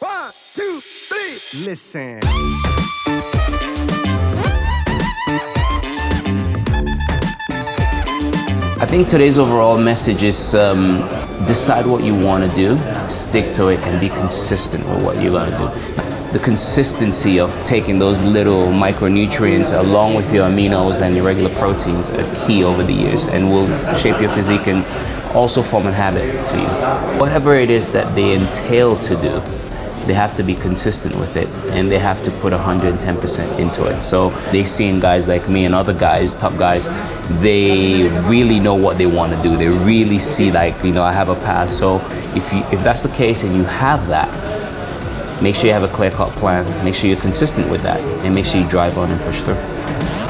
One, two, three. Listen. I think today's overall message is um, decide what you want to do, stick to it, and be consistent with what you're going to do. The consistency of taking those little micronutrients along with your aminos and your regular proteins are key over the years and will shape your physique and also form a habit for you. Whatever it is that they entail to do, they have to be consistent with it and they have to put 110% into it. So they've seen guys like me and other guys, top guys, they really know what they want to do. They really see like, you know, I have a path. So if you if that's the case and you have that, make sure you have a clear cut plan, make sure you're consistent with that, and make sure you drive on and push through.